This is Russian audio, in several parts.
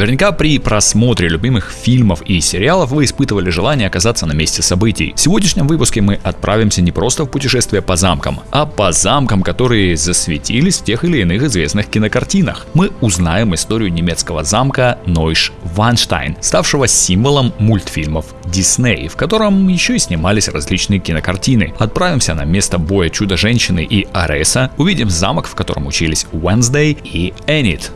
Наверняка при просмотре любимых фильмов и сериалов вы испытывали желание оказаться на месте событий. В сегодняшнем выпуске мы отправимся не просто в путешествие по замкам, а по замкам, которые засветились в тех или иных известных кинокартинах. Мы узнаем историю немецкого замка Нойш Ванштайн, ставшего символом мультфильмов Дисней, в котором еще и снимались различные кинокартины. Отправимся на место боя Чудо-женщины и Ареса, увидим замок, в котором учились Wednesday и Энит.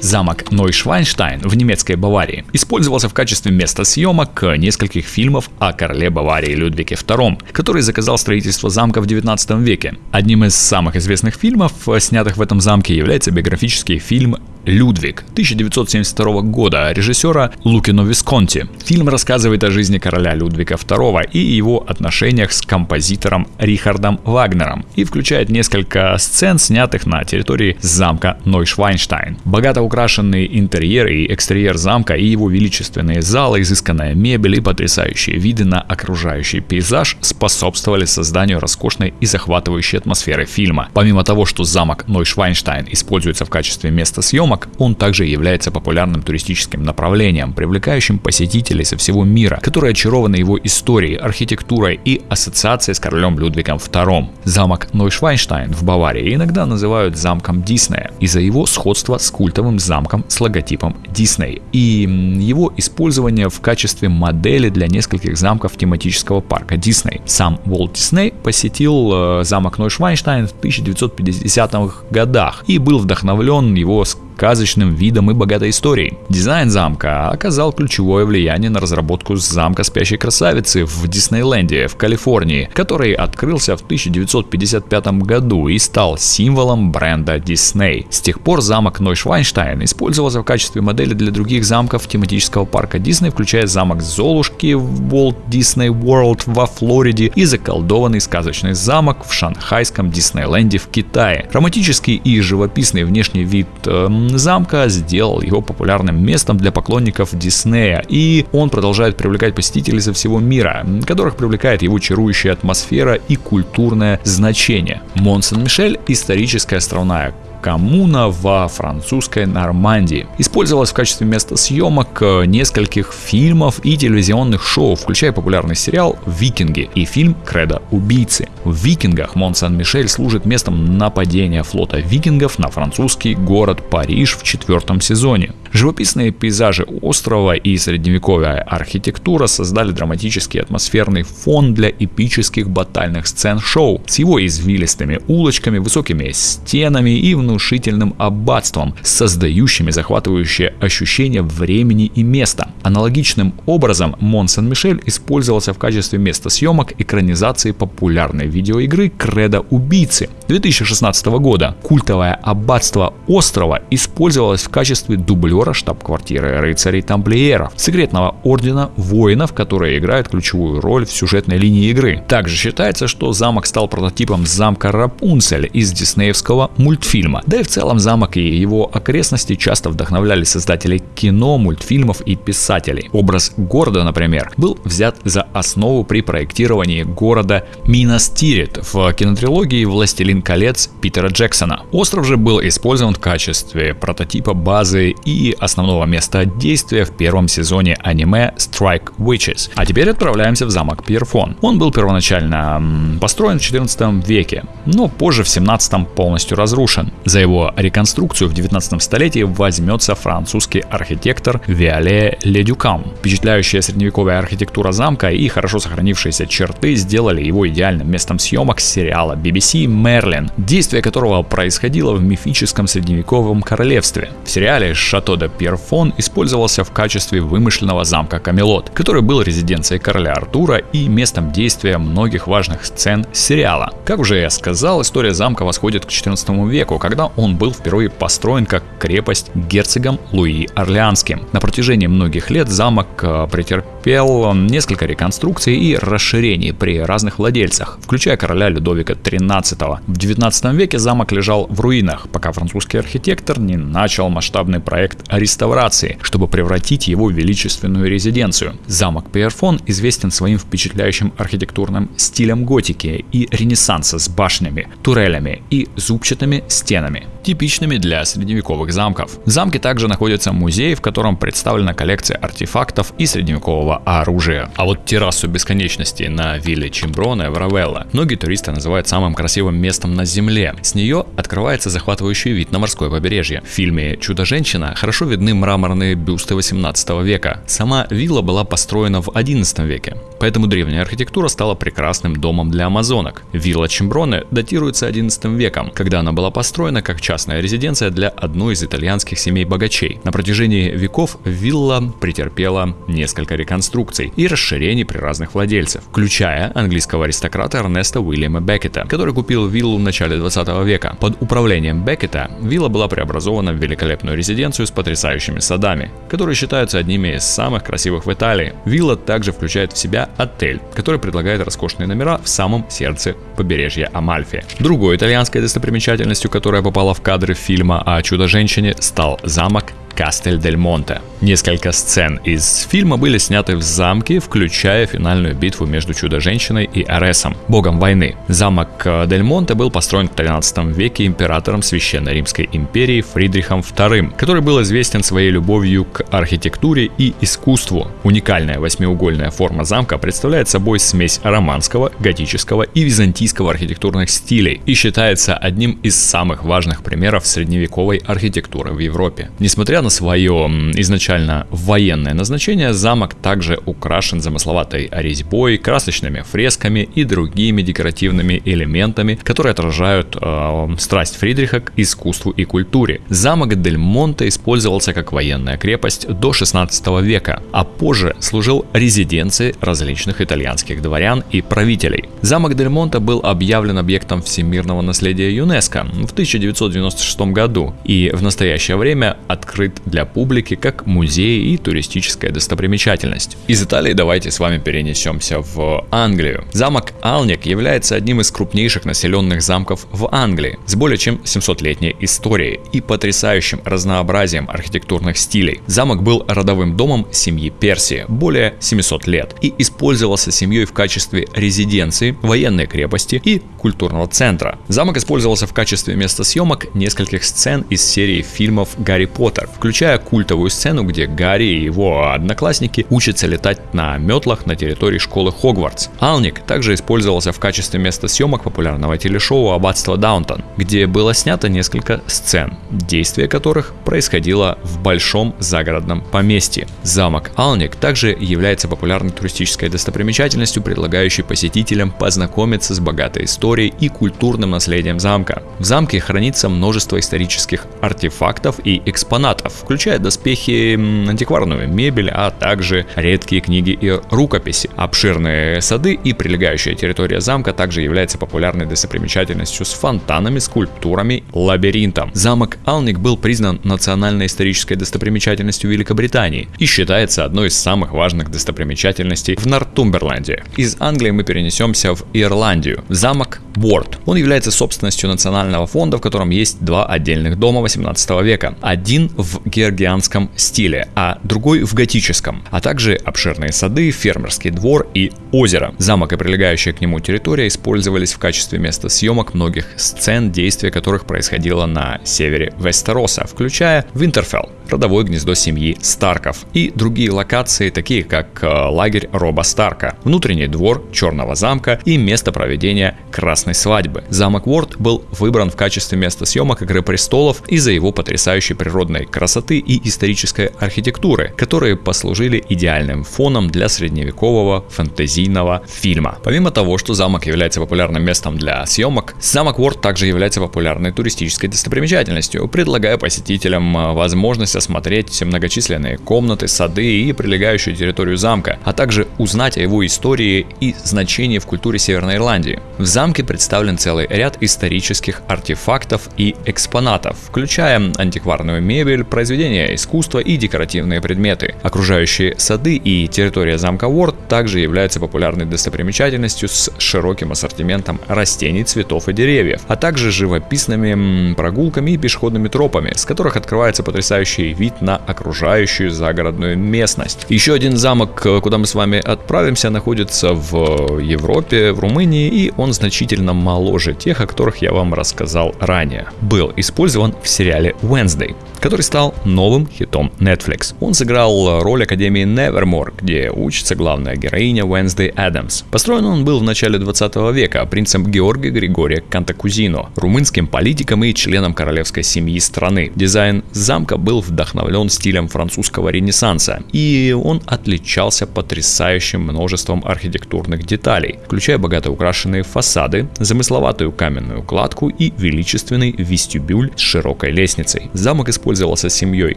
Замок Нойшвайнштайн в немецкой Баварии использовался в качестве места съемок нескольких фильмов о короле Баварии Людвиге II, который заказал строительство замка в 19 веке. Одним из самых известных фильмов, снятых в этом замке, является биографический фильм Людвиг 1972 года режиссера Лукино Висконти. Фильм рассказывает о жизни короля Людвига II и его отношениях с композитором Рихардом Вагнером и включает несколько сцен, снятых на территории замка Нойшвайнштайн. Богато украшенный интерьер и экстерьер замка и его величественные залы, изысканная мебель и потрясающие виды на окружающий пейзаж способствовали созданию роскошной и захватывающей атмосферы фильма. Помимо того, что замок Нойшвайнштайн используется в качестве места съемок, замок, он также является популярным туристическим направлением, привлекающим посетителей со всего мира, которые очарованы его историей, архитектурой и ассоциацией с королем Людвигом II. Замок Нойшвайнштайн в Баварии иногда называют замком Диснея из-за его сходства с культовым замком с логотипом Дисней и его использование в качестве модели для нескольких замков тематического парка Дисней. Сам Уолт Дисней посетил э, замок Нойшвайнштайн в 1950-х годах и был вдохновлен его сказочным видом и богатой историей. Дизайн замка оказал ключевое влияние на разработку замка спящей красавицы в Диснейленде в Калифорнии, который открылся в 1955 году и стал символом бренда Disney. С тех пор замок Нойшвайнштайн использовался в качестве модели для других замков тематического парка Дисней, включая замок Золушки в Walt Disney World во Флориде и заколдованный сказочный замок в шанхайском Диснейленде в Китае. Романтический и живописный внешний вид э, замка сделал его популярным местом для поклонников Диснея, и он продолжает привлекать посетителей со всего мира, которых привлекает его чарующая атмосфера и культурное значение. Мон-Сен-Мишель – историческая островная коммуна во французской Нормандии. Использовалась в качестве места съемок э, нескольких фильмов и телевизионных шоу, включая популярный сериал «Викинги» и фильм «Кредо убийцы». В «Викингах» Мон-Сан-Мишель служит местом нападения флота викингов на французский город Париж в четвертом сезоне. Живописные пейзажи острова и средневековая архитектура создали драматический атмосферный фон для эпических батальных сцен шоу с его извилистыми улочками, высокими стенами и внушительным аббатством, создающими захватывающее ощущение времени и места. Аналогичным образом Мон Сен-Мишель использовался в качестве места съемок экранизации популярной видеоигры «Кредо убийцы» 2016 года. Культовое аббатство острова использовалось в качестве дублера майора штаб-квартиры рыцарей тамплиеров, секретного ордена воинов, которые играют ключевую роль в сюжетной линии игры. Также считается, что замок стал прототипом замка Рапунцель из диснеевского мультфильма. Да и в целом замок и его окрестности часто вдохновляли создателей кино, мультфильмов и писателей. Образ города, например, был взят за основу при проектировании города Минастирит в кинотрилогии «Властелин колец» Питера Джексона. Остров же был использован в качестве прототипа базы и основного места действия в первом сезоне аниме Strike Witches. А теперь отправляемся в замок Пьерфон. Он был первоначально построен в 14 веке, но позже в 17 полностью разрушен. За его реконструкцию в 19 столетии возьмется французский архитектор Виоле Ледюкам. Впечатляющая средневековая архитектура замка и хорошо сохранившиеся черты сделали его идеальным местом съемок сериала BBC «Мерлин», действие которого происходило в мифическом средневековом королевстве. В сериале «Шато де Пьерфон использовался в качестве вымышленного замка Камелот, который был резиденцией короля Артура и местом действия многих важных сцен сериала. Как уже я сказал, история замка восходит к XIV веку, когда он был впервые построен как крепость герцогом Луи Орлеанским. На протяжении многих лет замок э, претерпел несколько реконструкций и расширений при разных владельцах, включая короля Людовика XIII. В 19 веке замок лежал в руинах, пока французский архитектор не начал масштабный проект реставрации, чтобы превратить его в величественную резиденцию. Замок Пиерфон известен своим впечатляющим архитектурным стилем готики и ренессанса с башнями, турелями и зубчатыми стенами, типичными для средневековых замков. В замке также находится музей, в котором представлена коллекция артефактов и средневекового оружия. А вот террасу бесконечности на вилле Чимброне в Равелла многие туристы называют самым красивым местом на Земле. С нее открывается захватывающий вид на морское побережье. В фильме «Чудо-женщина» хорошо видны мраморные бюсты 18 века. Сама вилла была построена в 11 веке, поэтому древняя архитектура стала прекрасным домом для амазонок. Вилла Чимброне датируется 11 веком, когда она была построена как частная резиденция для одной из итальянских семей богачей. На протяжении веков вилла претерпела несколько реконструкций и расширений при разных владельцев, включая английского аристократа Эрнеста Уильяма Беккета, который купил виллу в начале 20 века. Под управлением Беккета вилла была преобразована в великолепную резиденцию с потрясающими садами, которые считаются одними из самых красивых в Италии. Вилла также включает в себя отель, который предлагает роскошные номера в самом сердце побережья Амальфи. Другой итальянской достопримечательностью, которая попала в кадры фильма о чудо-женщине, стал замок Кастель дель Монте. Несколько сцен из фильма были сняты в замке, включая финальную битву между Чудо-женщиной и Аресом, богом войны. Замок э, Дель Монте был построен в 13 веке императором Священной Римской империи Фридрихом II, который был известен своей любовью к архитектуре и искусству. Уникальная восьмиугольная форма замка представляет собой смесь романского, готического и византийского архитектурных стилей и считается одним из самых важных примеров средневековой архитектуры в Европе. Несмотря на свое изначально военное назначение, замок также украшен замысловатой резьбой, красочными фресками и другими декоративными элементами, которые отражают э, страсть Фридриха к искусству и культуре. Замок Дель Монте использовался как военная крепость до 16 века, а позже служил резиденцией различных итальянских дворян и правителей. Замок Дель Монте был объявлен объектом всемирного наследия ЮНЕСКО в 1996 году и в настоящее время открыт для публики как музей и туристическая достопримечательность. Из Италии давайте с вами перенесемся в Англию. Замок Алник является одним из крупнейших населенных замков в Англии с более чем 700-летней историей и потрясающим разнообразием архитектурных стилей. Замок был родовым домом семьи Персии более 700 лет и использовался семьей в качестве резиденции, военной крепости и культурного центра. Замок использовался в качестве места съемок нескольких сцен из серии фильмов Гарри Поттер, включая культовую сцену, где Гарри и его одноклассники учатся летать на метлах на территории школы Хогвартс. Алник также использовался в качестве места съемок популярного телешоу «Аббатство Даунтон», где было снято несколько сцен, действие которых происходило в большом загородном поместье. Замок Алник также является популярной туристической достопримечательностью, предлагающей посетителям познакомиться с богатой историей и культурным наследием замка. В замке хранится множество исторических артефактов и экспонатов, включая доспехи, антикварную мебель, а также редкие книги и рукописи. Обширные сады и прилегающая территория замка также является популярной достопримечательностью с фонтанами, скульптурами, лабиринтом. Замок Алник был признан национальной исторической достопримечательностью Великобритании и считается одной из самых важных достопримечательностей в Нортумберленде. Из Англии мы перенесемся в Ирландию. Замок Борт. Он является собственностью национального фонда, в котором есть два отдельных дома 18 века. Один в георгианском стиле, а другой в готическом, а также обширные сады, фермерский двор и озеро. Замок и прилегающая к нему территория использовались в качестве места съемок многих сцен, действия которых происходило на севере Вестероса, включая Винтерфелл, родовое гнездо семьи Старков и другие локации, такие как э, лагерь Роба Старка, внутренний двор Черного замка и место проведения Красной свадьбы. Замок Уорд был выбран в качестве места съемок Игры престолов из-за его потрясающей природной красоты и исторической архитектуры, которые послужили идеальным фоном для средневекового фэнтезийного фильма. Помимо того, что замок является популярным местом для съемок, замок Уорд также является популярной туристической достопримечательностью, предлагая посетителям э, возможность осмотреть многочисленные комнаты, сады и прилегающую территорию замка, а также узнать о его истории и значении в культуре Северной Ирландии. В замке представлен целый ряд исторических артефактов и экспонатов, включая антикварную мебель, произведения искусства и декоративные предметы. Окружающие сады и территория замка Уорд также являются популярной достопримечательностью с широким ассортиментом растений, цветов и деревьев, а также живописными прогулками и пешеходными тропами, с которых открывается потрясающий вид на окружающую загородную местность. Еще один замок, куда мы с вами отправимся, находится в Европе, в Румынии, и он значительно моложе тех, о которых я вам рассказал ранее. Был использован в сериале Wednesday который стал новым хитом Netflix. Он сыграл роль Академии Nevermore, где учится главная героиня Wednesday Адамс. Построен он был в начале 20 века принцем Георгия Григория Кантакузино, румынским политиком и членом королевской семьи страны. Дизайн замка был вдохновлен стилем французского ренессанса, и он отличался потрясающим множеством архитектурных деталей, включая богато украшенные фасады, замысловатую каменную кладку и величественный вестибюль с широкой лестницей. Замок использовал использовался семьей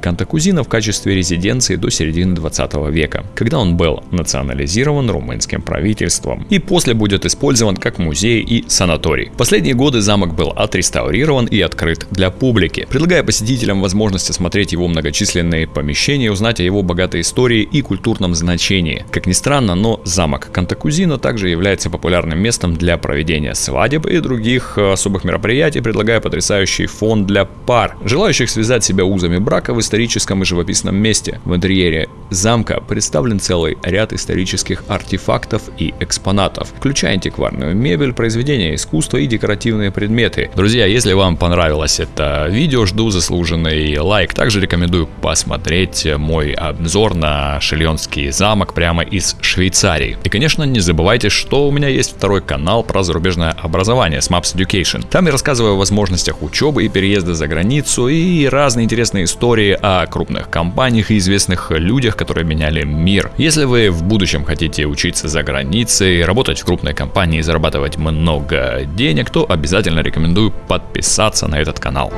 Кантакузина в качестве резиденции до середины 20 века, когда он был национализирован румынским правительством и после будет использован как музей и санаторий. В последние годы замок был отреставрирован и открыт для публики, предлагая посетителям возможность осмотреть его многочисленные помещения, узнать о его богатой истории и культурном значении. Как ни странно, но замок Кантакузино также является популярным местом для проведения свадеб и других э, особых мероприятий, предлагая потрясающий фон для пар, желающих связать себя себя узами брака в историческом и живописном месте. В интерьере замка представлен целый ряд исторических артефактов и экспонатов, включая антикварную мебель, произведения искусства и декоративные предметы. Друзья, если вам понравилось это видео, жду заслуженный лайк. Также рекомендую посмотреть мой обзор на Шильонский замок прямо из Швейцарии. И, конечно, не забывайте, что у меня есть второй канал про зарубежное образование с Maps Education. Там я рассказываю о возможностях учебы и переезда за границу и разные интересные истории о крупных компаниях и известных людях, которые меняли мир. Если вы в будущем хотите учиться за границей, работать в крупной компании и зарабатывать много денег, то обязательно рекомендую подписаться на этот канал.